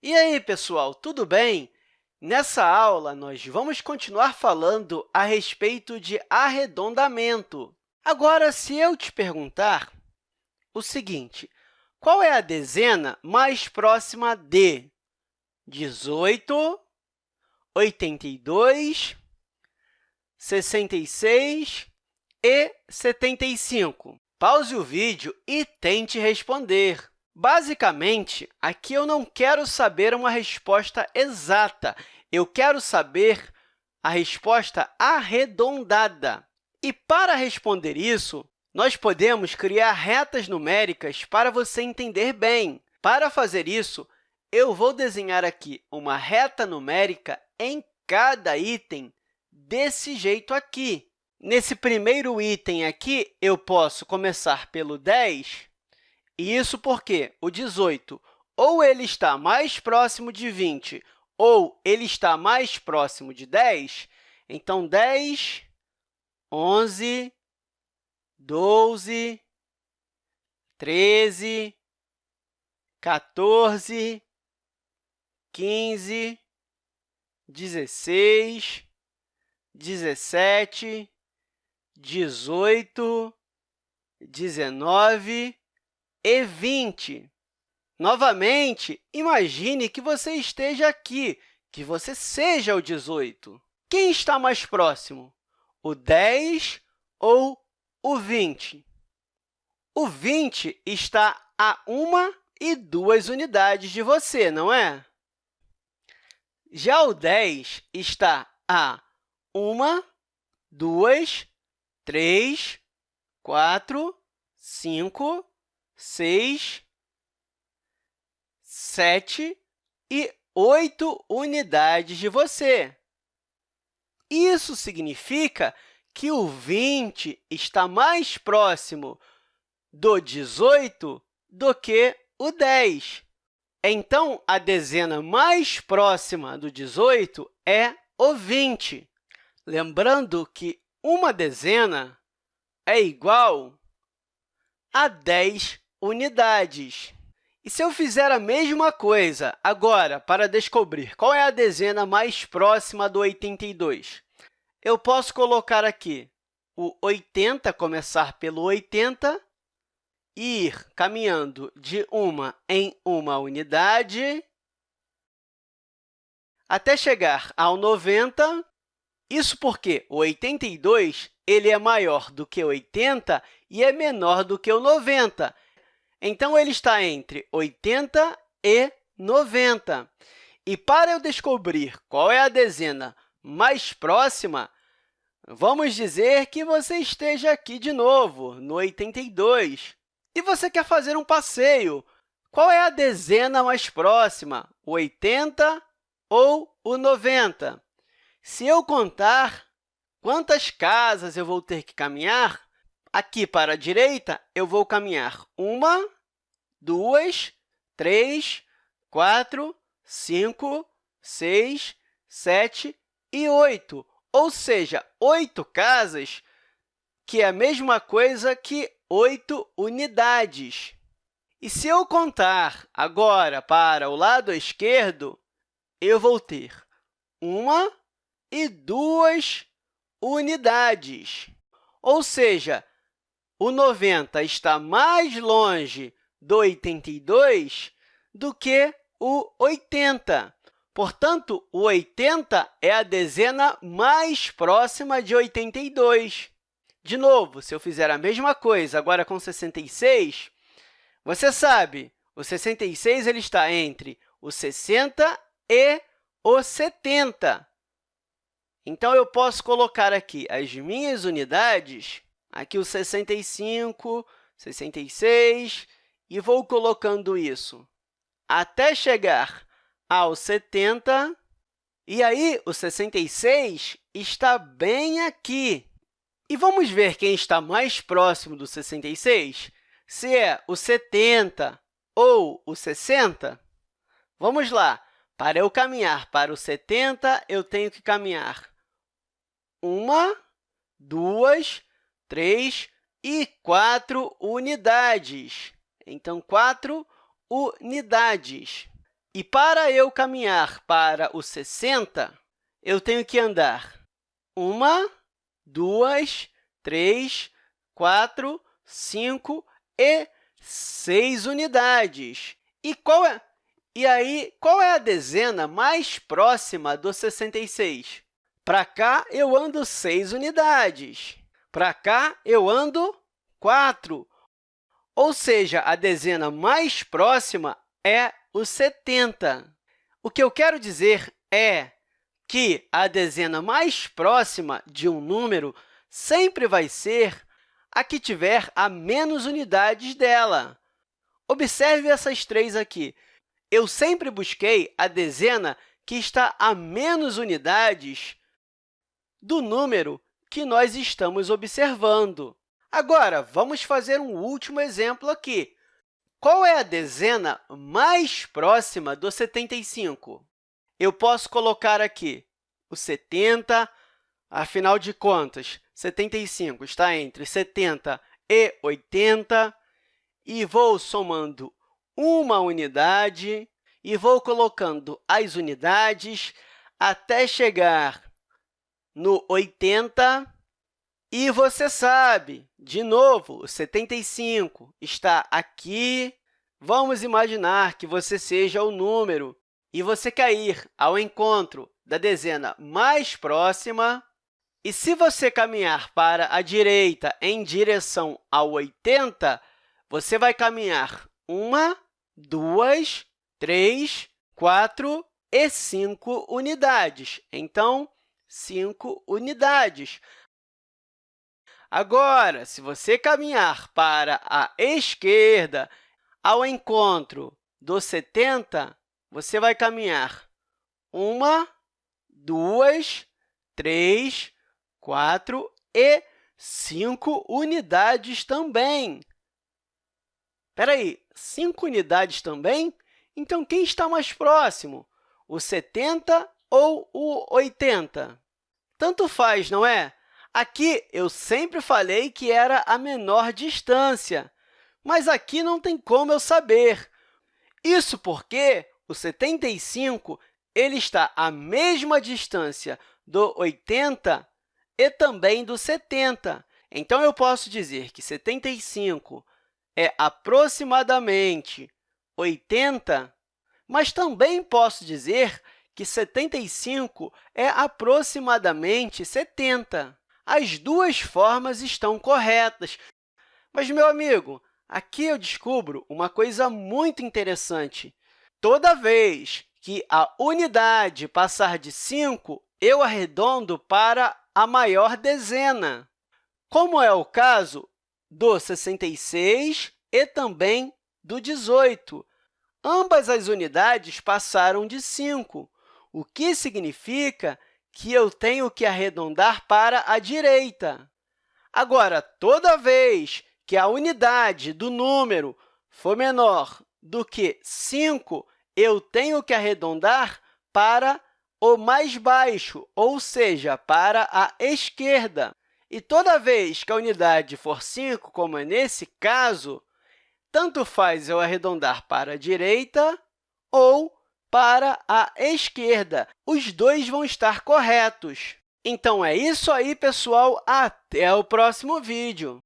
E aí, pessoal, tudo bem? Nessa aula, nós vamos continuar falando a respeito de arredondamento. Agora, se eu te perguntar o seguinte, qual é a dezena mais próxima de 18, 82, 66 e 75? Pause o vídeo e tente responder. Basicamente, aqui eu não quero saber uma resposta exata, eu quero saber a resposta arredondada. E, para responder isso, nós podemos criar retas numéricas para você entender bem. Para fazer isso, eu vou desenhar aqui uma reta numérica em cada item desse jeito aqui. Nesse primeiro item aqui, eu posso começar pelo 10 e isso porque o 18 ou ele está mais próximo de 20 ou ele está mais próximo de 10, então 10, 11, 12, 13, 14, 15, 16, 17, 18, 19 e 20. Novamente, imagine que você esteja aqui, que você seja o 18. Quem está mais próximo, o 10 ou o 20? O 20 está a uma e duas unidades de você, não é? Já o 10 está a uma, duas, três, quatro, cinco, seis, sete e oito unidades de você. Isso significa que o 20 está mais próximo do 18 do que o 10. Então, a dezena mais próxima do 18 é o 20. Lembrando que uma dezena é igual a 10 unidades. E se eu fizer a mesma coisa agora para descobrir qual é a dezena mais próxima do 82? Eu posso colocar aqui o 80, começar pelo 80, e ir caminhando de uma em uma unidade até chegar ao 90. Isso porque o 82 ele é maior do que 80 e é menor do que o 90. Então, ele está entre 80 e 90. E para eu descobrir qual é a dezena mais próxima, vamos dizer que você esteja aqui de novo, no 82, e você quer fazer um passeio. Qual é a dezena mais próxima, o 80 ou o 90? Se eu contar quantas casas eu vou ter que caminhar, Aqui para a direita, eu vou caminhar uma, duas, três, quatro, cinco, seis, sete e oito, ou seja, oito casas, que é a mesma coisa que oito unidades. E se eu contar agora para o lado esquerdo, eu vou ter uma e duas unidades. Ou seja, o 90 está mais longe do 82 do que o 80. Portanto, o 80 é a dezena mais próxima de 82. De novo, se eu fizer a mesma coisa agora com 66, você sabe, o 66 ele está entre o 60 e o 70. Então, eu posso colocar aqui as minhas unidades Aqui o 65, 66, e vou colocando isso até chegar ao 70, e aí o 66 está bem aqui. E vamos ver quem está mais próximo do 66, se é o 70 ou o 60? Vamos lá. Para eu caminhar para o 70, eu tenho que caminhar uma, duas, 3 e 4 unidades. Então, 4 unidades. E para eu caminhar para o 60, eu tenho que andar uma, duas, três, quatro, cinco e seis unidades. E, qual é, e aí, qual é a dezena mais próxima do 66? Para cá, eu ando 6 unidades. Para cá, eu ando 4. Ou seja, a dezena mais próxima é o 70. O que eu quero dizer é que a dezena mais próxima de um número sempre vai ser a que tiver a menos unidades dela. Observe essas três aqui. Eu sempre busquei a dezena que está a menos unidades do número que nós estamos observando. Agora, vamos fazer um último exemplo aqui. Qual é a dezena mais próxima do 75? Eu posso colocar aqui o 70, afinal de contas, 75 está entre 70 e 80, e vou somando uma unidade e vou colocando as unidades até chegar no 80, e você sabe, de novo, o 75 está aqui. Vamos imaginar que você seja o número e você cair ao encontro da dezena mais próxima. E se você caminhar para a direita em direção ao 80, você vai caminhar uma, duas, três, quatro e cinco unidades. Então, cinco unidades. Agora, se você caminhar para a esquerda, ao encontro do 70, você vai caminhar uma, duas, três, quatro e cinco unidades também. Espera aí, cinco unidades também? Então, quem está mais próximo, o 70 ou o 80? Tanto faz, não é? Aqui, eu sempre falei que era a menor distância, mas aqui não tem como eu saber. Isso porque o 75 ele está à mesma distância do 80 e também do 70. Então, eu posso dizer que 75 é aproximadamente 80, mas também posso dizer que 75 é aproximadamente 70. As duas formas estão corretas. Mas, meu amigo, aqui eu descubro uma coisa muito interessante. Toda vez que a unidade passar de 5, eu arredondo para a maior dezena, como é o caso do 66 e também do 18. Ambas as unidades passaram de 5 o que significa que eu tenho que arredondar para a direita. Agora, toda vez que a unidade do número for menor do que 5, eu tenho que arredondar para o mais baixo, ou seja, para a esquerda. E toda vez que a unidade for 5, como é nesse caso, tanto faz eu arredondar para a direita ou para a esquerda. Os dois vão estar corretos. Então, é isso aí, pessoal. Até o próximo vídeo!